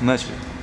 Начали.